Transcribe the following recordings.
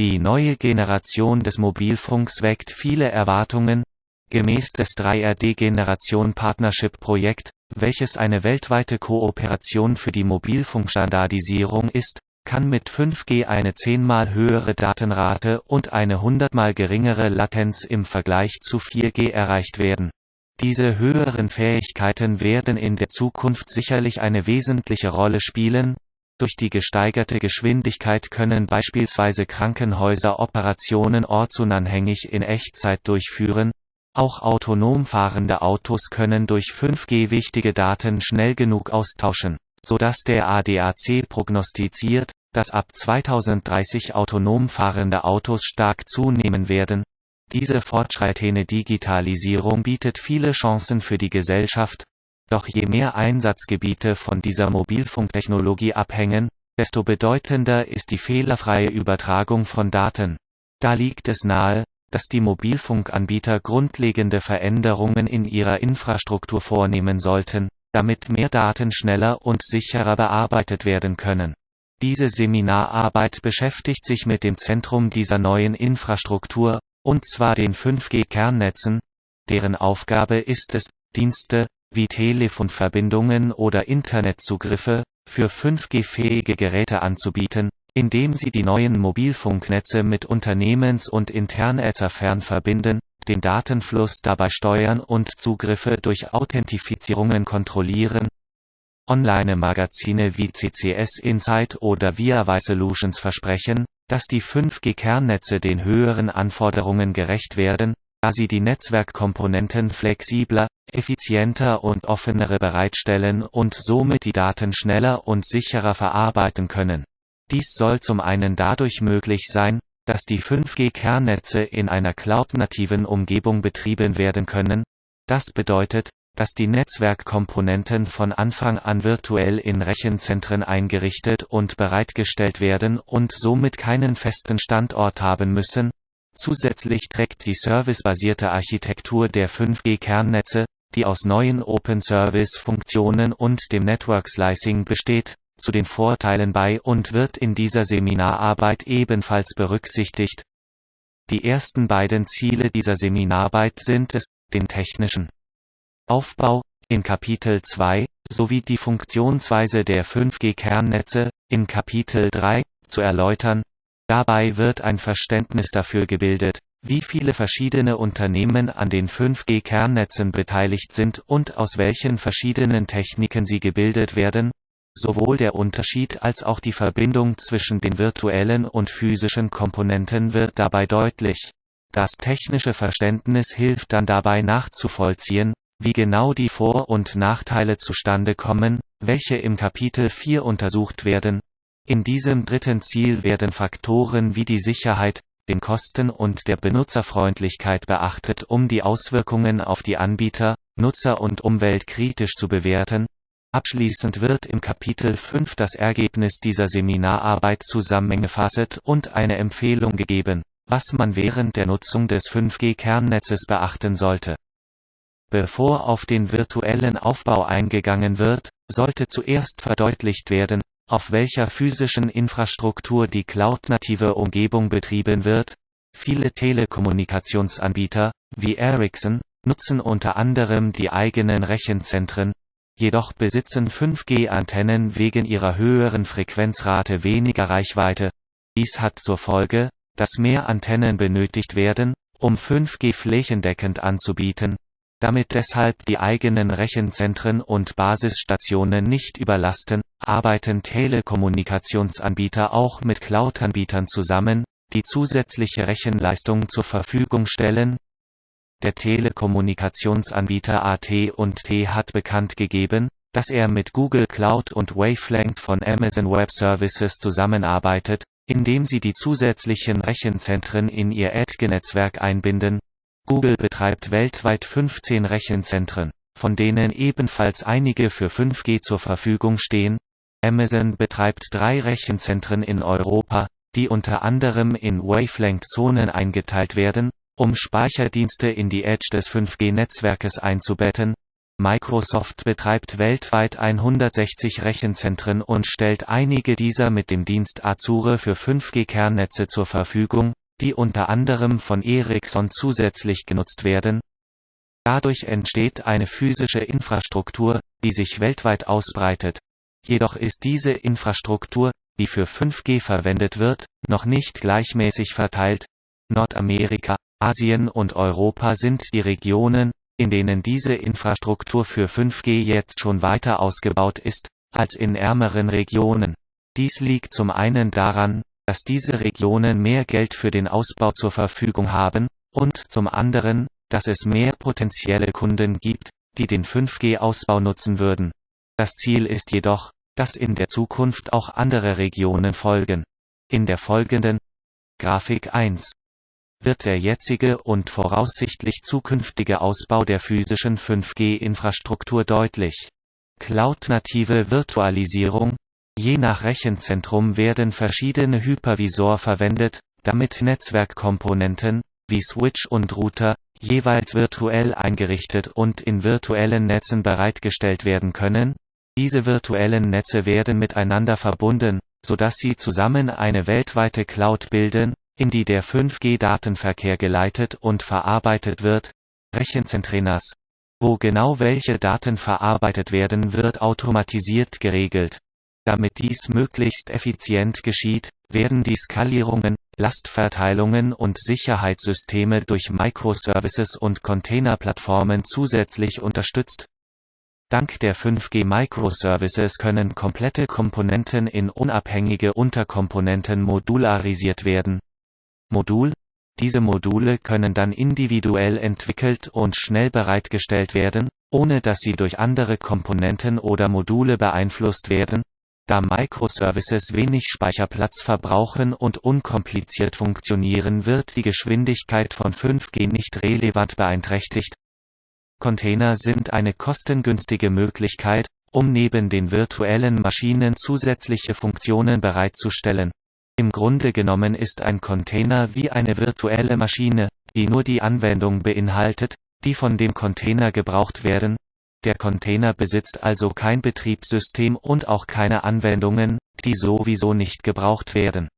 Die neue Generation des Mobilfunks weckt viele Erwartungen. Gemäß des 3RD-Generation Partnership-Projekt, welches eine weltweite Kooperation für die Mobilfunkstandardisierung ist, kann mit 5G eine zehnmal höhere Datenrate und eine hundertmal geringere Latenz im Vergleich zu 4G erreicht werden. Diese höheren Fähigkeiten werden in der Zukunft sicherlich eine wesentliche Rolle spielen. Durch die gesteigerte Geschwindigkeit können beispielsweise Krankenhäuser Operationen ortsunabhängig in Echtzeit durchführen. Auch autonom fahrende Autos können durch 5G wichtige Daten schnell genug austauschen sodass der ADAC prognostiziert, dass ab 2030 autonom fahrende Autos stark zunehmen werden. Diese fortschreitende Digitalisierung bietet viele Chancen für die Gesellschaft, doch je mehr Einsatzgebiete von dieser Mobilfunktechnologie abhängen, desto bedeutender ist die fehlerfreie Übertragung von Daten. Da liegt es nahe, dass die Mobilfunkanbieter grundlegende Veränderungen in ihrer Infrastruktur vornehmen sollten, damit mehr Daten schneller und sicherer bearbeitet werden können. Diese Seminararbeit beschäftigt sich mit dem Zentrum dieser neuen Infrastruktur, und zwar den 5G-Kernnetzen, deren Aufgabe ist es, Dienste, wie Telefonverbindungen oder Internetzugriffe, für 5G-fähige Geräte anzubieten, indem sie die neuen Mobilfunknetze mit Unternehmens- und Internetzern verbinden, den Datenfluss dabei steuern und Zugriffe durch Authentifizierungen kontrollieren. Online-Magazine wie CCS Insight oder ViaWi Solutions versprechen, dass die 5G-Kernnetze den höheren Anforderungen gerecht werden, da sie die Netzwerkkomponenten flexibler, effizienter und offenere bereitstellen und somit die Daten schneller und sicherer verarbeiten können. Dies soll zum einen dadurch möglich sein, dass die 5G-Kernnetze in einer cloud-nativen Umgebung betrieben werden können. Das bedeutet, dass die Netzwerkkomponenten von Anfang an virtuell in Rechenzentren eingerichtet und bereitgestellt werden und somit keinen festen Standort haben müssen. Zusätzlich trägt die servicebasierte Architektur der 5G-Kernnetze, die aus neuen Open-Service-Funktionen und dem Network Slicing besteht, zu den Vorteilen bei und wird in dieser Seminararbeit ebenfalls berücksichtigt. Die ersten beiden Ziele dieser Seminararbeit sind es, den technischen Aufbau in Kapitel 2 sowie die Funktionsweise der 5G-Kernnetze in Kapitel 3 zu erläutern. Dabei wird ein Verständnis dafür gebildet, wie viele verschiedene Unternehmen an den 5G-Kernnetzen beteiligt sind und aus welchen verschiedenen Techniken sie gebildet werden, Sowohl der Unterschied als auch die Verbindung zwischen den virtuellen und physischen Komponenten wird dabei deutlich. Das technische Verständnis hilft dann dabei nachzuvollziehen, wie genau die Vor- und Nachteile zustande kommen, welche im Kapitel 4 untersucht werden. In diesem dritten Ziel werden Faktoren wie die Sicherheit, den Kosten und der Benutzerfreundlichkeit beachtet um die Auswirkungen auf die Anbieter, Nutzer und Umwelt kritisch zu bewerten, Abschließend wird im Kapitel 5 das Ergebnis dieser Seminararbeit zusammengefasst und eine Empfehlung gegeben, was man während der Nutzung des 5G-Kernnetzes beachten sollte. Bevor auf den virtuellen Aufbau eingegangen wird, sollte zuerst verdeutlicht werden, auf welcher physischen Infrastruktur die cloud-native Umgebung betrieben wird. Viele Telekommunikationsanbieter, wie Ericsson, nutzen unter anderem die eigenen Rechenzentren, jedoch besitzen 5G-Antennen wegen ihrer höheren Frequenzrate weniger Reichweite. Dies hat zur Folge, dass mehr Antennen benötigt werden, um 5G flächendeckend anzubieten. Damit deshalb die eigenen Rechenzentren und Basisstationen nicht überlasten, arbeiten Telekommunikationsanbieter auch mit Cloud-Anbietern zusammen, die zusätzliche Rechenleistung zur Verfügung stellen, der Telekommunikationsanbieter AT&T hat bekannt gegeben, dass er mit Google Cloud und Wavelength von Amazon Web Services zusammenarbeitet, indem sie die zusätzlichen Rechenzentren in ihr Edge-Netzwerk einbinden. Google betreibt weltweit 15 Rechenzentren, von denen ebenfalls einige für 5G zur Verfügung stehen. Amazon betreibt drei Rechenzentren in Europa, die unter anderem in Wavelength-Zonen eingeteilt werden, um Speicherdienste in die Edge des 5G-Netzwerkes einzubetten. Microsoft betreibt weltweit 160 Rechenzentren und stellt einige dieser mit dem Dienst Azure für 5G-Kernnetze zur Verfügung, die unter anderem von Ericsson zusätzlich genutzt werden. Dadurch entsteht eine physische Infrastruktur, die sich weltweit ausbreitet. Jedoch ist diese Infrastruktur, die für 5G verwendet wird, noch nicht gleichmäßig verteilt. Nordamerika, Asien und Europa sind die Regionen, in denen diese Infrastruktur für 5G jetzt schon weiter ausgebaut ist, als in ärmeren Regionen. Dies liegt zum einen daran, dass diese Regionen mehr Geld für den Ausbau zur Verfügung haben, und zum anderen, dass es mehr potenzielle Kunden gibt, die den 5G-Ausbau nutzen würden. Das Ziel ist jedoch, dass in der Zukunft auch andere Regionen folgen. In der folgenden Grafik 1 wird der jetzige und voraussichtlich zukünftige Ausbau der physischen 5G-Infrastruktur deutlich. Cloud-native Virtualisierung Je nach Rechenzentrum werden verschiedene Hypervisor verwendet, damit Netzwerkkomponenten, wie Switch und Router, jeweils virtuell eingerichtet und in virtuellen Netzen bereitgestellt werden können. Diese virtuellen Netze werden miteinander verbunden, sodass sie zusammen eine weltweite Cloud bilden, in die der 5G-Datenverkehr geleitet und verarbeitet wird. Rechenzentrenas. Wo genau welche Daten verarbeitet werden wird automatisiert geregelt. Damit dies möglichst effizient geschieht, werden die Skalierungen, Lastverteilungen und Sicherheitssysteme durch Microservices und Containerplattformen zusätzlich unterstützt. Dank der 5G Microservices können komplette Komponenten in unabhängige Unterkomponenten modularisiert werden Modul Diese Module können dann individuell entwickelt und schnell bereitgestellt werden, ohne dass sie durch andere Komponenten oder Module beeinflusst werden. Da Microservices wenig Speicherplatz verbrauchen und unkompliziert funktionieren wird die Geschwindigkeit von 5G nicht relevant beeinträchtigt. Container sind eine kostengünstige Möglichkeit, um neben den virtuellen Maschinen zusätzliche Funktionen bereitzustellen im Grunde genommen ist ein Container wie eine virtuelle Maschine, die nur die Anwendung beinhaltet, die von dem Container gebraucht werden. Der Container besitzt also kein Betriebssystem und auch keine Anwendungen, die sowieso nicht gebraucht werden.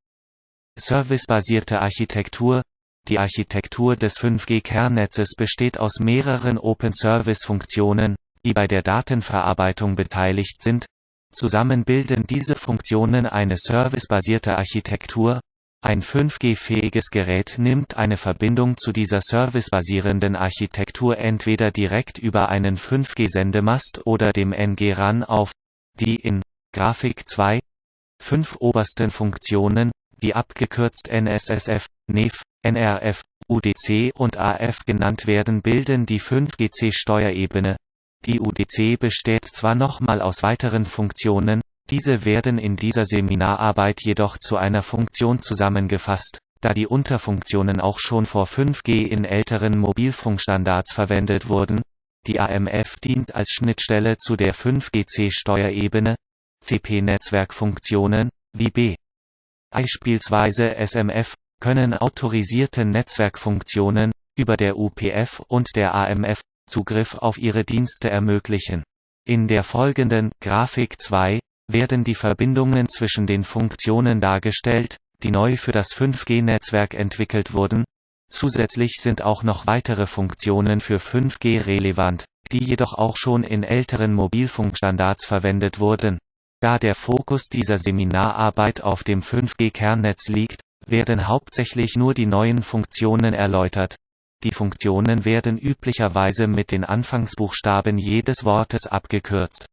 Servicebasierte Architektur Die Architektur des 5G-Kernnetzes besteht aus mehreren Open-Service-Funktionen, die bei der Datenverarbeitung beteiligt sind, Zusammen bilden diese Funktionen eine servicebasierte Architektur. Ein 5G-fähiges Gerät nimmt eine Verbindung zu dieser servicebasierenden Architektur entweder direkt über einen 5G-Sendemast oder dem NG-RAN auf. Die in Grafik 2 fünf obersten Funktionen, die abgekürzt NSSF, NEF, NRF, UDC und AF genannt werden bilden die 5GC-Steuerebene, die UDC besteht zwar nochmal aus weiteren Funktionen, diese werden in dieser Seminararbeit jedoch zu einer Funktion zusammengefasst, da die Unterfunktionen auch schon vor 5G in älteren Mobilfunkstandards verwendet wurden. Die AMF dient als Schnittstelle zu der 5GC-Steuerebene, CP-Netzwerkfunktionen, wie B. Beispielsweise SMF, können autorisierte Netzwerkfunktionen, über der UPF und der AMF, Zugriff auf ihre Dienste ermöglichen. In der folgenden Grafik 2 werden die Verbindungen zwischen den Funktionen dargestellt, die neu für das 5G-Netzwerk entwickelt wurden. Zusätzlich sind auch noch weitere Funktionen für 5G relevant, die jedoch auch schon in älteren Mobilfunkstandards verwendet wurden. Da der Fokus dieser Seminararbeit auf dem 5G-Kernnetz liegt, werden hauptsächlich nur die neuen Funktionen erläutert, die Funktionen werden üblicherweise mit den Anfangsbuchstaben jedes Wortes abgekürzt.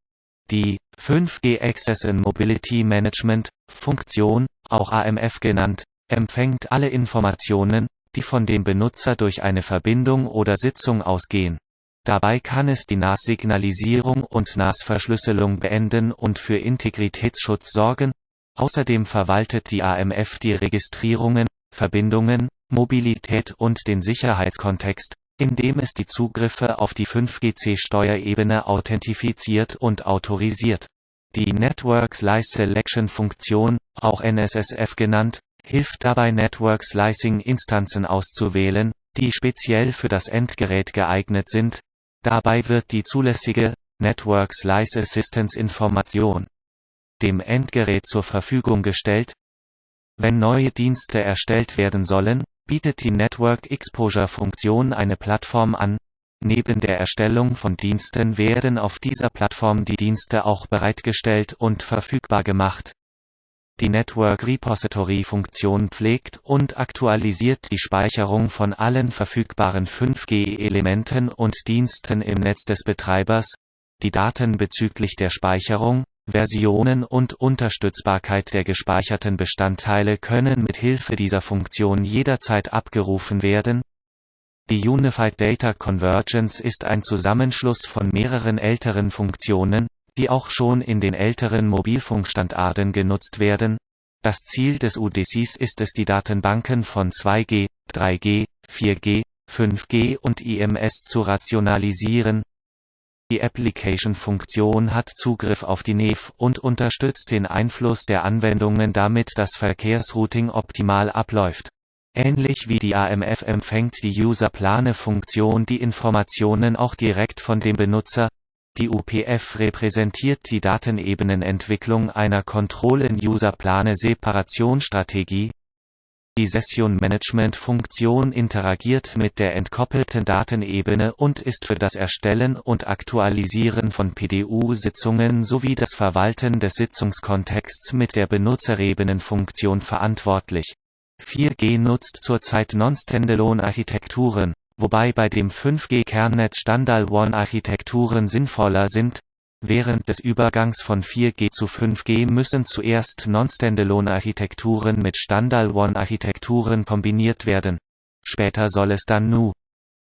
Die 5G Access and Mobility Management Funktion, auch AMF genannt, empfängt alle Informationen, die von dem Benutzer durch eine Verbindung oder Sitzung ausgehen. Dabei kann es die NAS-Signalisierung und NAS-Verschlüsselung beenden und für Integritätsschutz sorgen. Außerdem verwaltet die AMF die Registrierungen, Verbindungen, Mobilität und den Sicherheitskontext, indem es die Zugriffe auf die 5GC-Steuerebene authentifiziert und autorisiert. Die Network Slice Selection Funktion, auch NSSF genannt, hilft dabei Network Slicing Instanzen auszuwählen, die speziell für das Endgerät geeignet sind. Dabei wird die zulässige Network Slice Assistance Information dem Endgerät zur Verfügung gestellt. Wenn neue Dienste erstellt werden sollen, bietet die Network Exposure Funktion eine Plattform an. Neben der Erstellung von Diensten werden auf dieser Plattform die Dienste auch bereitgestellt und verfügbar gemacht. Die Network Repository Funktion pflegt und aktualisiert die Speicherung von allen verfügbaren 5G-Elementen und Diensten im Netz des Betreibers, die Daten bezüglich der Speicherung, Versionen und Unterstützbarkeit der gespeicherten Bestandteile können mit Hilfe dieser Funktion jederzeit abgerufen werden. Die Unified Data Convergence ist ein Zusammenschluss von mehreren älteren Funktionen, die auch schon in den älteren Mobilfunkstandarden genutzt werden. Das Ziel des UDCs ist es die Datenbanken von 2G, 3G, 4G, 5G und IMS zu rationalisieren, die Application-Funktion hat Zugriff auf die NEF und unterstützt den Einfluss der Anwendungen damit das Verkehrsrouting optimal abläuft. Ähnlich wie die AMF empfängt die User-Plane-Funktion die Informationen auch direkt von dem Benutzer. Die UPF repräsentiert die Datenebenenentwicklung einer Kontrollen-User-Plane-Separationsstrategie, die Session-Management-Funktion interagiert mit der entkoppelten Datenebene und ist für das Erstellen und Aktualisieren von PDU-Sitzungen sowie das Verwalten des Sitzungskontexts mit der Benutzerebenen-Funktion verantwortlich. 4G nutzt zurzeit Non-Standalone-Architekturen, wobei bei dem 5G-Kernnetz Standalone-Architekturen sinnvoller sind, Während des Übergangs von 4G zu 5G müssen zuerst Non-Standalone-Architekturen mit Standalone-Architekturen kombiniert werden. Später soll es dann Nu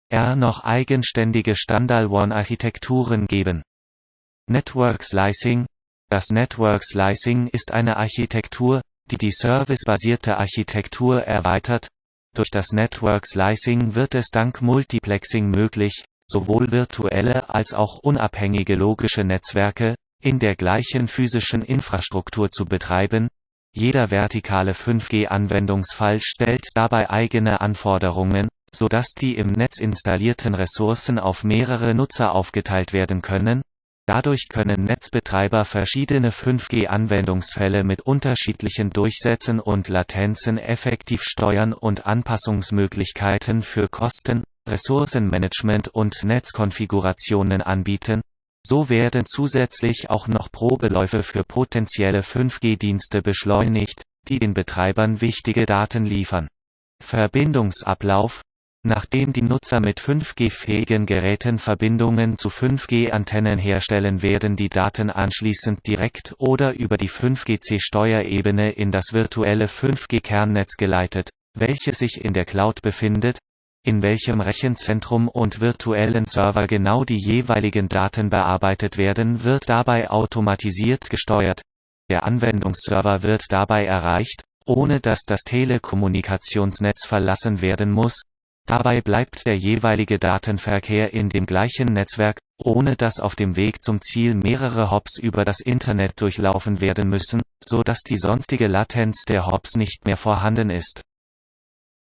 R noch eigenständige Standalone-Architekturen geben. Network Slicing Das Network Slicing ist eine Architektur, die die servicebasierte Architektur erweitert. Durch das Network Slicing wird es dank Multiplexing möglich, sowohl virtuelle als auch unabhängige logische Netzwerke, in der gleichen physischen Infrastruktur zu betreiben. Jeder vertikale 5G-Anwendungsfall stellt dabei eigene Anforderungen, sodass die im Netz installierten Ressourcen auf mehrere Nutzer aufgeteilt werden können. Dadurch können Netzbetreiber verschiedene 5G-Anwendungsfälle mit unterschiedlichen Durchsätzen und Latenzen effektiv steuern und Anpassungsmöglichkeiten für Kosten, Ressourcenmanagement und Netzkonfigurationen anbieten. So werden zusätzlich auch noch Probeläufe für potenzielle 5G-Dienste beschleunigt, die den Betreibern wichtige Daten liefern. Verbindungsablauf Nachdem die Nutzer mit 5G-fähigen Geräten Verbindungen zu 5G-Antennen herstellen werden die Daten anschließend direkt oder über die 5GC-Steuerebene in das virtuelle 5G-Kernnetz geleitet, welches sich in der Cloud befindet, in welchem Rechenzentrum und virtuellen Server genau die jeweiligen Daten bearbeitet werden wird dabei automatisiert gesteuert. Der Anwendungsserver wird dabei erreicht, ohne dass das Telekommunikationsnetz verlassen werden muss. Dabei bleibt der jeweilige Datenverkehr in dem gleichen Netzwerk, ohne dass auf dem Weg zum Ziel mehrere Hops über das Internet durchlaufen werden müssen, so dass die sonstige Latenz der Hops nicht mehr vorhanden ist.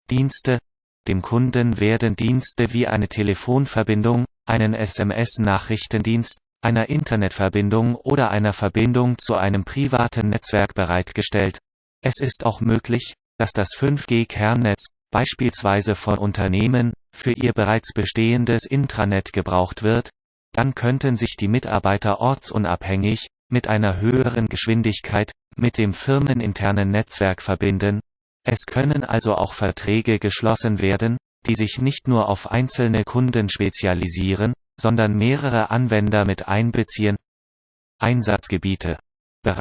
Dienste dem Kunden werden Dienste wie eine Telefonverbindung, einen SMS-Nachrichtendienst, einer Internetverbindung oder einer Verbindung zu einem privaten Netzwerk bereitgestellt. Es ist auch möglich, dass das 5G-Kernnetz, beispielsweise von Unternehmen, für ihr bereits bestehendes Intranet gebraucht wird, dann könnten sich die Mitarbeiter ortsunabhängig, mit einer höheren Geschwindigkeit, mit dem firmeninternen Netzwerk verbinden, es können also auch Verträge geschlossen werden, die sich nicht nur auf einzelne Kunden spezialisieren, sondern mehrere Anwender mit einbeziehen. Einsatzgebiete Bereits